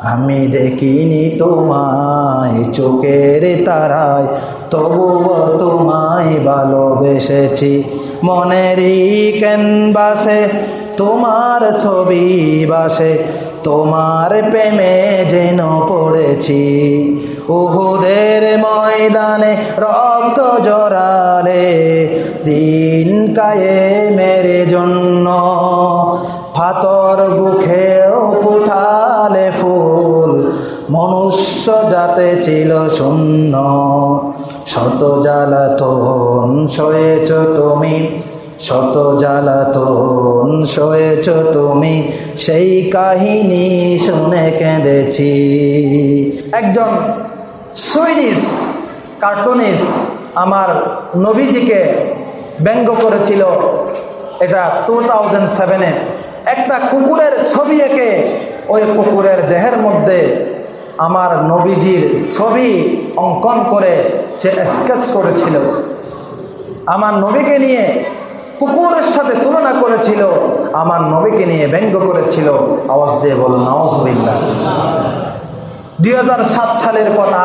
আমি দেখিনি তোমায় চোখের তারায় তবুও তোমায় ভালোবেসেছি। মনেরই ক্যানভাসে তোমার ছবি বাসে তোমার প্রেমে যেন পড়েছি। উহুদের ময়দানে রক্ত জড়ালে, দিন কায়ে মেরে জন্য ফাতর মনুষ্য যাতে ছিল শূন্য, শত জ্বালাতন সয়েছ তুমি, শত জ্বালাতন সয়েছ তুমি, সেই কাহিনী শুনে কেঁদেছি। একজন সুইডিশ কার্টুনিস আমার নবীজিকে ব্যঙ্গ করেছিল এটা টু থাউজেন্ড সেভেনে একটা কুকুরের ছবি এঁকে ওই কুকুরের দেহের মধ্যে আমার নবীজির ছবি অঙ্কন করে সে স্কেচ করেছিল। আমার নবীকে নিয়ে কুকুরের সাথে তুলনা করেছিল। আমার নবীকে নিয়ে ব্যঙ্গ করেছিল। আওয়াজ দিয়ে বল নওয়াজবিল্লা দুই সালের কথা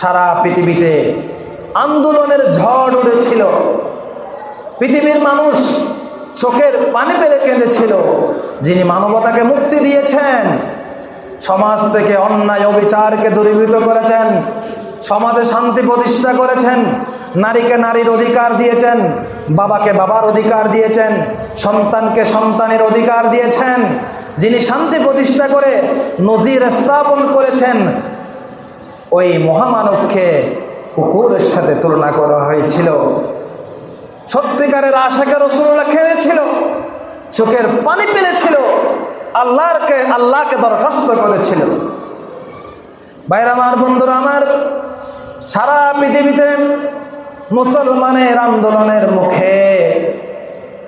সারা পৃথিবীতে আন্দোলনের ঝড় উড়েছিল পৃথিবীর মানুষ চোখের পানি পেলে কেঁদেছিল। যিনি মানবতাকে মুক্তি দিয়েছেন সমাজ থেকে অন্যায় অবিচারকে দূরীভূত করেছেন। সমাজে শান্তি প্রতিষ্ঠা করেছেন। নারীকে নারীর অধিকার দিয়েছেন। বাবাকে বাবার অধিকার দিয়েছেন। সন্তানকে সন্তানের অধিকার দিয়েছেন। যিনি শান্তি প্রতিষ্ঠা করে নজির স্থাপন করেছেন, ওই মহামানবকে কুকুরের সাথে তুলনা করা হয়েছিল। সত্যিকারের আশাকে রসুল্লাহ খেয়েছিল চোখের পানি পেরেছিল আল্লাহকে আল্লাহকে দরখাস্ত করেছিল বাইরে আমার, বন্ধুরা আমার, সারা পৃথিবীতে মুসলমানের আন্দোলনের মুখে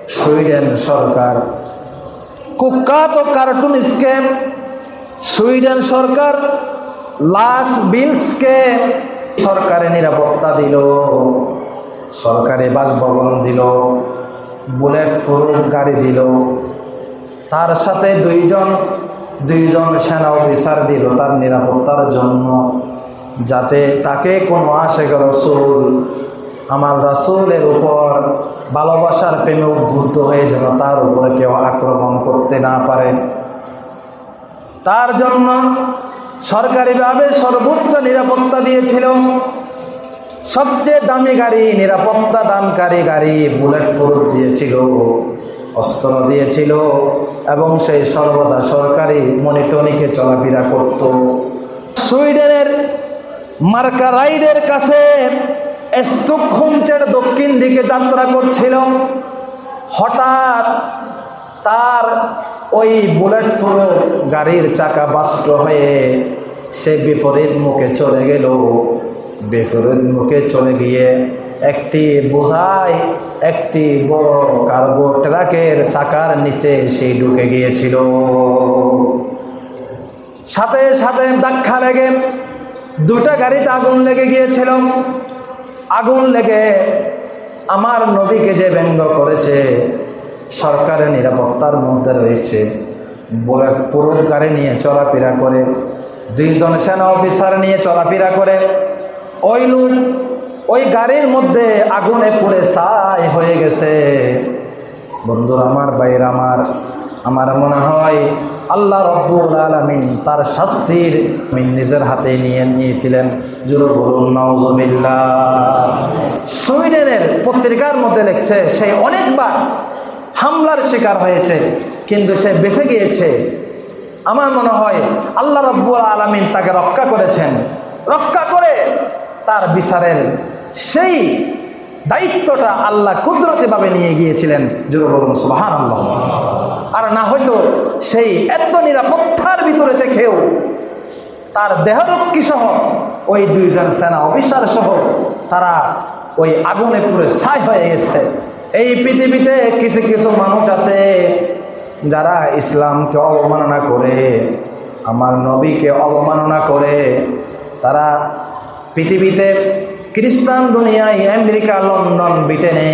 সুইডেন সরকার, কুখ্যাত কার্টুন স্কেম সুইডেন সরকার লাস বিলসকে সরকারে নিরাপত্তা দিল, সরকারি বাসভবন দিল বুলেট প্রুফ গাড়ি দিল। তার সাথে দুইজন দুইজন সেনা অফিসার দিল তার নিরাপত্তার জন্য, যাতে তাকে কোনো আশেখ রসুল, আমার রাসুলের উপর ভালোবাসার প্রেমে উদ্বুদ্ধ হয়ে যেন তার উপরে কেউ আক্রমণ করতে না পারে। তার জন্য সরকারিভাবে সর্বোচ্চ নিরাপত্তা দিয়েছিল। সবচেয়ে দামি গাড়ি, নিরাপত্তা দানকারী গাড়ি, বুলেট প্রুফ দিয়েছিল। অস্ত্র দিয়েছিল এবং সেই সর্বদা সরকারি মনিটনিকে চলাফেরা করত। সুইডেনের মার্কারাইডের কাছে স্টুকহুমচের দক্ষিণ দিকে যাত্রা করছিল। হঠাৎ তার ওই বুলেট প্রুফ গাড়ির চাকা বাষ্ট হয়ে সে বিপরীত মুখে চলে গেল। বিপরীত মুখে চলে গিয়ে একটি বোঝাই, একটি বড় কার্গো ট্রাকের চাকার নিচে সেই ঢুকে গিয়েছিল। সাথে সাথে ধাক্কা লেগে দুটা গাড়িতে আগুন লেগে গিয়েছিল। আগুন লেগে আমার নবীকে যে ব্যঙ্গ করেছে, সরকারের নিরাপত্তার মধ্যে রয়েছে। বুলেট পুরুষ গাড়ি নিয়ে চলাফেরা করে, দুইজন সেনা অফিসার নিয়ে চলাফেরা করে। ওই লোক ওই গাড়ির মধ্যে আগুনে পুড়ে ছাই হয়ে গেছে। বন্ধুর, আমার বাইর আমার আমার মনে হয় আল্লাহ রব্বুল আলমিন তার শাস্তির নিজের হাতে নিয়ে নিয়েছিলেন। জুরু বলুন নওজবিল্লা সুইডেনের পত্রিকার মধ্যে লিখছে, সে অনেকবার হামলার শিকার হয়েছে, কিন্তু সে বেঁচে গিয়েছে। আমার মনে হয় আল্লাহ রব্বুল আলমিন তাকে রক্ষা করেছেন। রক্ষা করে তার বিচারের সেই দায়িত্বটা আল্লাহ কুদরতিভাবে নিয়ে গিয়েছিলেন। জুরু বলুন সুবাহান আল্লাহ আর না হয়তো সেই এত নিরাপত্তার ভিতরে থেকেও তার দেহরক্ষী সহ ওই দুইজন সেনা অফিসার সহ তারা ওই আগুনে পুরে ছাই হয়ে গেছে। এই পৃথিবীতে কিছু কিছু মানুষ আছে যারা ইসলামকে অবমাননা করে, আমার নবীকে অবমাননা করে। তারা পৃথিবীতে খ্রিস্টান দুনিয়ায় আমেরিকা, লন্ডন, ব্রিটেনে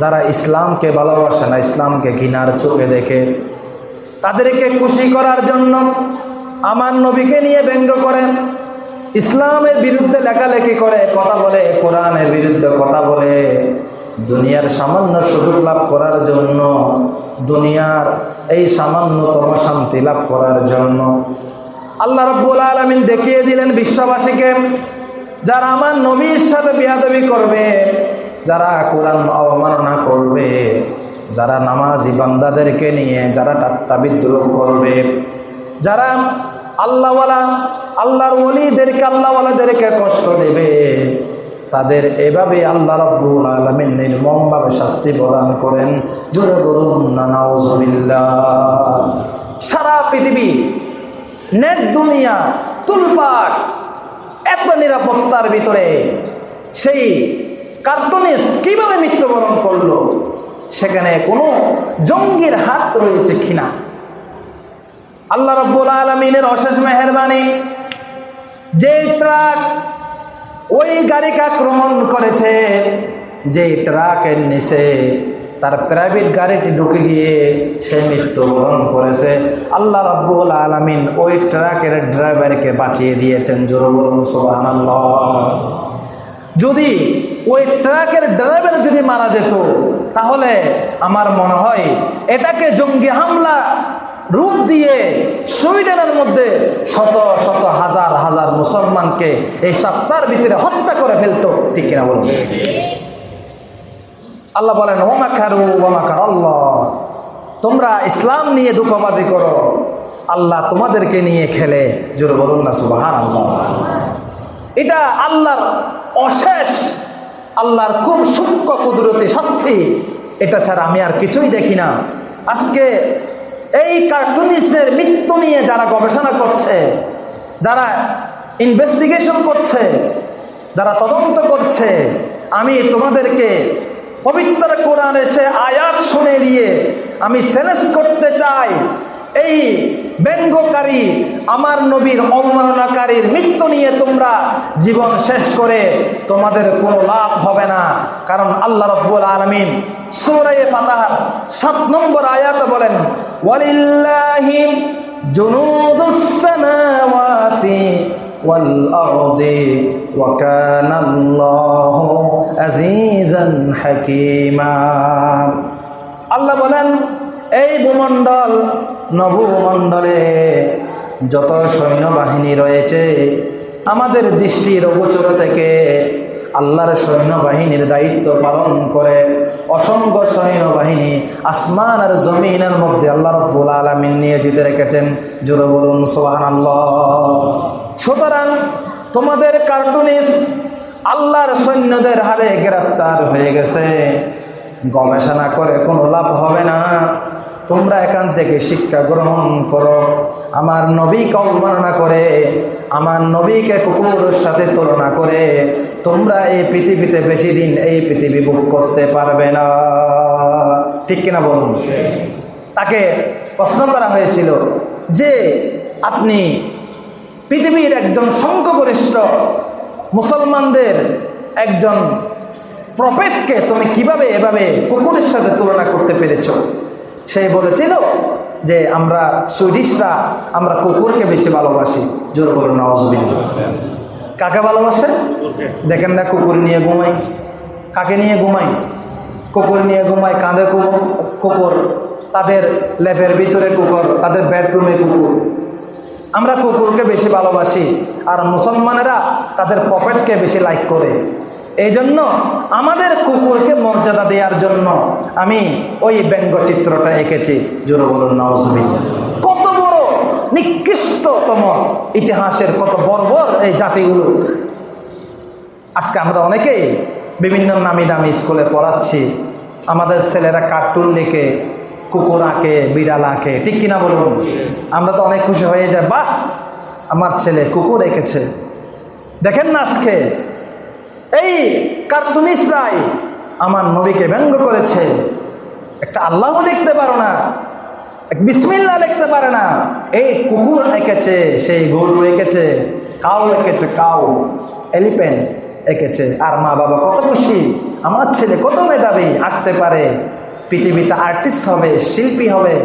যারা ইসলামকে ভালোবাসে না, ইসলামকে ঘৃণার চোখে দেখে, তাদেরকে খুশি করার জন্য আমার নবীকে নিয়ে ব্যঙ্গ করে, ইসলামের বিরুদ্ধে লেখালেখি করে, কথা বলে, কোরআনের বিরুদ্ধে কথা বলে, দুনিয়ার সামান্য সুযোগ লাভ করার জন্য, দুনিয়ার এই সামান্যতম শান্তি লাভ করার জন্য, আল্লাহ রব্বুল আলমিন দেখিয়ে দিলেন বিশ্ববাসীকে যারা আমার নবীর সাথে বিয়াদবি করবে, যারা কোরআন অবমাননা করবে, যারা নামাজি বান্দাদেরকে নিয়ে যারা টাট্টা বিদ্রোহ করবে, যারা আল্লাহওয়ালা, আল্লাহর ওলিদেরকে, আল্লাহওয়ালাদেরকে কষ্ট দেবে, তাদের এভাবে আল্লাহ রব্বুল আলমিন নির্মমভাবে শাস্তি প্রদান করেন। জোরে বলুন সারা পৃথিবী, নেট দুনিয়া, তুলপাক এত নিরাপত্তার ভিতরে সেই কার্টুনিস কীভাবে মৃত্যুবরণ করল? সেখানে কোনো জঙ্গির হাত রয়েছে কিনা? আল্লাহ রব্বুল আলমিনের অশেষ মেহরবানি, যে ট্রাক ওই গাড়িকে আক্রমণ করেছে, যে ট্রাকের নিচে তার প্রাইভেট গাড়িটি ঢুকে গিয়ে সে মৃত্যুবরণ করেছে। আল্লাহ রব্বুল আলমিন ওই ট্রাকের ড্রাইভারকে বাঁচিয়ে দিয়েছেন জোরবরুল সোহান যদি ওই ট্রাকের ড্রাইভার যদি মারা যেত, তাহলে আমার মনে হয় এটাকে জঙ্গি হামলা রূপ দিয়ে সুইডেনের মধ্যে শত শত হাজার হাজার মুসলমানকে এই সপ্তাহের ভিতরে হত্যা করে ফেলতো, ঠিক কিনা বলুন? আল্লাহ বলেন ওমাকারু ওমাকার আল্লাহ তোমরা ইসলাম নিয়ে দুঃখবাজি করো। আল্লাহ তোমাদেরকে নিয়ে খেলে। জোর বলুন না সুবাহান আল্লাহ এটা আল্লাহর অশেষ, আল্লাহর খুব সূক্ষ্ম কুদরতি শাস্তি। এটা ছাড়া আমি আর কিছুই দেখি না। আজকে এই কার্টুনিস্টের মৃত্যু নিয়ে যারা গবেষণা করছে, যারা ইনভেস্টিগেশন করছে, যারা তদন্ত করছে, আমি তোমাদেরকে পবিত্র কোরআনে সে আয়াত শুনে দিয়ে আমি চ্যালেঞ্জ করতে চাই, এই ব্যঙ্গকারী, আমার নবীর অবমাননাকারীর মৃত্যু নিয়ে তোমরা জীবন শেষ করে তোমাদের কোনো লাভ হবে না। কারণ আল্লাহ রব্বুল আলমিন সুরাই ফাতাহার সাত নম্বর আয়াত বলেন ওয়ালিল্লাহিম জুনুদুস والأرض وكان الله عزيزا حكيما আল্লাহ বলেন এই ভূমণ্ডল নভূমণ্ডলে যত সৈন্যবাহিনী রয়েছে আমাদের দৃষ্টির অগোচর থেকে আল্লাহর সৈন্যবাহিনীর দায়িত্ব পালন করে অসংখ্য সৈন্যবাহিনী আসমান আর জমিনের মধ্যে আল্লাহ রব্বুল আলমিন নিয়োজিত রেখেছেন জোর বলুন সোহান আল্লাহ সুতরাং তোমাদের কার্টুনিস্ট আল্লাহর সৈন্যদের হারে গ্রেপ্তার হয়ে গেছে। গবেষণা করে কোনো লাভ হবে না। তোমরা এখান থেকে শিক্ষা গ্রহণ করো। আমার নবীকে অবমাননা করে আমার নবীকে কুকুরের সাথে তুলনা করে তোমরা এই পৃথিবীতে বেশি দিন এই পৃথিবী বুক করতে পারবে না। ঠিক কিনা বলুন? তাকে প্রশ্ন করা হয়েছিল যে আপনি পৃথিবীর একজন সংখ্যগরিষ্ঠ মুসলমানদের একজন প্রফেটকে তুমি কীভাবে এভাবে কুকুরের সাথে তুলনা করতে পেরেছ? সে বলেছিল যে আমরা সুইডিশরা, আমরা কুকুরকে বেশি ভালোবাসি। জোর বলুন নওয়াজবিল্লা কাকে ভালোবাসে? দেখেন না, কুকুর নিয়ে ঘুমাই। কাকে নিয়ে ঘুমাই? কুকুর নিয়ে ঘুমাই, কাঁধে কুকুর। তাদের লেপের ভিতরে কুকুর, তাদের বেডরুমে কুকুর। আমরা কুকুরকে বেশি ভালোবাসি আর মুসলমানেরা তাদের পকেটকে বেশি লাইক করে। এই জন্য আমাদের কুকুরকে মর্যাদা দেওয়ার জন্য আমি ওই ব্যঙ্গচিত্রটা এঁকেছি। জোর বলুন নওয়াজবিল্লা কত বড় নিকৃষ্টতম ইতিহাসের কত বর্বর এই জাতিগুলো। আজকে আমরা অনেকেই বিভিন্ন নামি দামি স্কুলে পড়াচ্ছি। আমাদের ছেলেরা কার্টুন লিখে কুকুর আঁকে বিড়াল আঁকে ঠিক কিনা বলুন? আমরা তো অনেক খুশি হয়ে যাই। বাহ! আমার ছেলে কুকুর এঁকেছে। দেখেন না আজকে? এই কার্টুনিস্টরাই আমার নবীকে ব্যঙ্গ করেছে। একটা আল্লাহ লিখতে পারো না। এক বিসমিল্লা লিখতে পারে না। এই কুকুর এঁকেছে, সেই গরু এঁকেছে, কাউ এঁকেছে, কাউ। এলিফেন্ট এঁকেছে। আর মা বাবা কত খুশি। আমার ছেলে কত মেধাবী, আঁকতে পারে। পৃথিবীতে আর্টিস্ট হবে, শিল্পী হবে,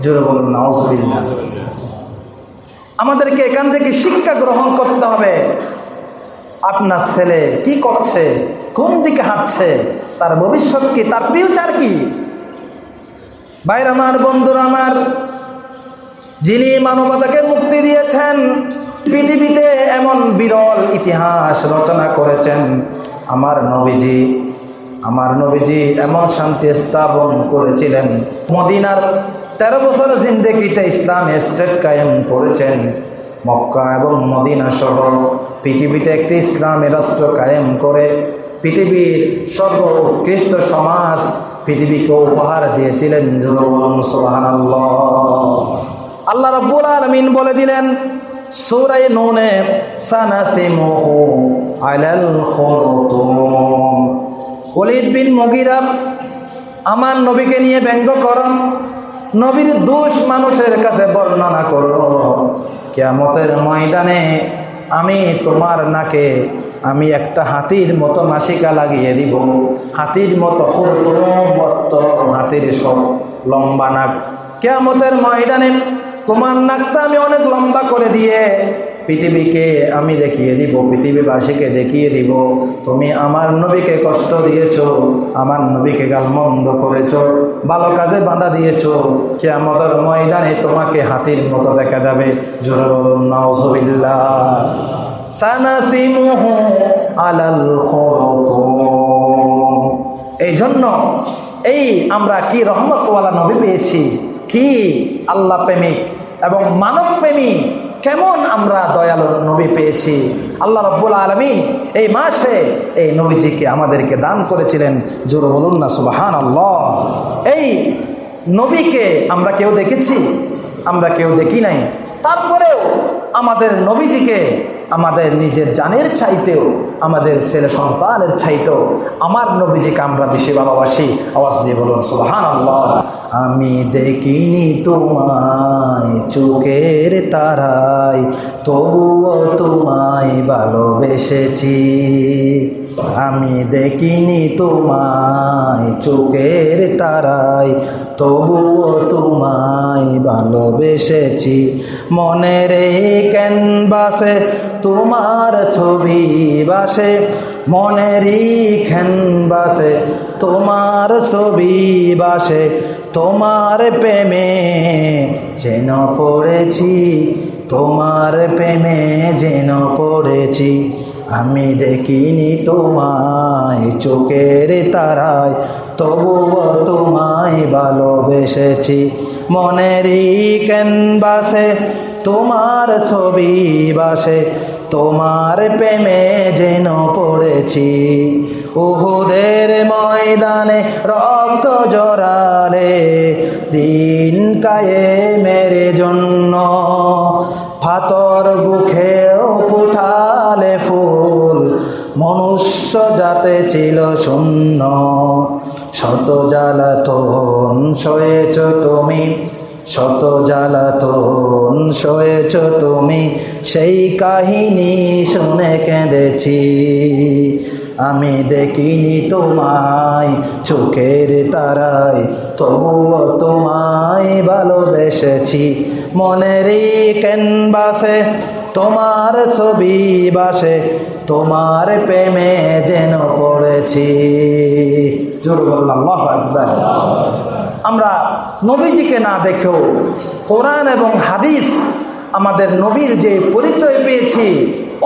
জোরে বলুন নওয়াজবিল্লা আমাদেরকে এখান থেকে শিক্ষা গ্রহণ করতে হবে। আপনার ছেলে কি করছে? কোন দিকে হাঁটছে? তার ভবিষ্যৎ কি? তার ফিউচার কি? বাইর আমার, বন্ধুরা আমার, যিনি মানবতাকে মুক্তি দিয়েছেন, পৃথিবীতে এমন বিরল ইতিহাস রচনা করেছেন আমার নবীজি। আমার নবীজি এমন শান্তি স্থাপন করেছিলেন। মদিনার তেরো বছর জিন্দেগিতে ইসলাম স্টেট কায়েম করেছেন। মক্কা এবং মদিনা সহ পৃথিবীতে একটি ইসলামী রাষ্ট্র কায়েম করে পৃথিবীর সর্ব উৎকৃষ্ট সমাজ পৃথিবীকে উপহার দিয়েছিলেন আল্লাহ রব্বুল আলমিন বলে দিলেন সুরাই নুনে সানাসিমুহু আলাল খুরতুম। ওলিদ বিন মগিরা আমার নবীকে নিয়ে ব্যঙ্গ করো। নবীর দোষ মানুষের কাছে বর্ণনা করো। কেয়ামতের ময়দানে আমি তোমার নাকে আমি একটা হাতির মতো নাসিকা লাগিয়ে দিব। হাতির মতো মত হাতির সব লম্বা নাক। কেয়ামতের ময়দানে তোমার নাকটা আমি অনেক লম্বা করে দিয়ে পৃথিবীকে আমি দেখিয়ে দিব, পৃথিবীবাসীকে দেখিয়ে দিব। তুমি আমার নবীকে কষ্ট দিয়েছ, আমার নবীকে গাল গালমন্দ করেছ, ভালো কাজে বাধা দিয়েছ। কেয়ামতের ময়দানে তোমাকে হাতির মতো দেখা যাবে। এই জন্য এই আমরা কি রহমতওয়ালা নবী পেয়েছি? কি আল্লাহ প্রেমিক এবং মানব প্রেমিক কেমন আমরা দয়ালু নবী পেয়েছি? আল্লাহ রব্বুল আলমিন এই মাসে এই নবীজিকে আমাদেরকে দান করেছিলেন। জোর বলুন না সুবাহান আল্লাহ এই নবীকে আমরা কেউ দেখেছি? আমরা কেউ দেখি নাই। তারপরেও আমাদের নবীজিকে আমাদের নিজের জানের চাইতেও, আমাদের ছেলে সন্তানের চাইতেও, আমার নবীজিকে আমরা বেশি ভালোবাসি। আওয়াজ দিয়ে বলুন সুলহান আমি দেখিনি তোমায় চোখের তারাই তবুও তোমায় ভালোবেসেছি। আমি দেখিনি তোমায় চোখের তারাই তবুও তোমায় ভালোবেসেছি। মনের ক্যানভাসে তোমার ছবি বাসে মনেরই ক্যানভাসে তোমার ছবি বাসে তোমার প্রেমে যেন পড়েছি, তোমার প্রেমে যেন পড়েছি। আমি দেখিনি তোমায় চোখের তারায় তবুও তোমায় ভালোবেসেছি। মনেরই ক্যানভাসে তোমার ছবি বাসে তোমার প্রেমে যেন পড়েছি। উহুদের ময়দানে রক্ত জড়ালে দিন কায়ে মেরে জন্য, ফাতর মনুষ্য যাতে ছিল শূন্য। শত জ্বালাতন সয়েছ তুমি, শত জ্বালাতন সয়েছ তুমি, সেই কাহিনী শুনে কেঁদেছি। আমি দেখিনি তোমায় চোখের তারায়, তবুও তোমায় ভালোবেসেছি। মনেরই ক্যানভাসে তোমার ছবি বাসে তোমার প্রেমে যেন পড়েছি। জোর বললাম একবার আমরা নবীজিকে না দেখেও কোরআন এবং হাদিস আমাদের নবীর যে পরিচয় পেয়েছি,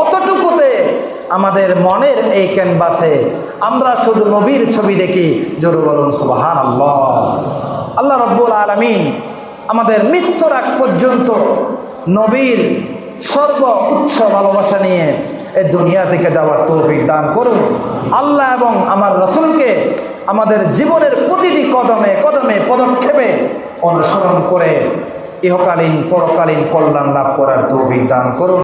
অতটুকুতে আমাদের মনের এই ক্যানভাসে আমরা শুধু নবীর ছবি দেখি। জোর বলুন সুবাহান আল্লাহ আল্লাহ রব্বুল আলমিন আমাদের মৃত্যুর আগ পর্যন্ত নবীর সর্ব উচ্চ ভালোবাসা নিয়ে এই দুনিয়া থেকে যাওয়ার তৌফিক দান করুন। আল্লাহ এবং আমার রসুলকে আমাদের জীবনের প্রতিটি কদমে কদমে পদক্ষেপে অনুসরণ করে ইহকালীন পরকালীন কল্যাণ লাভ করার তৌফিক দান করুন।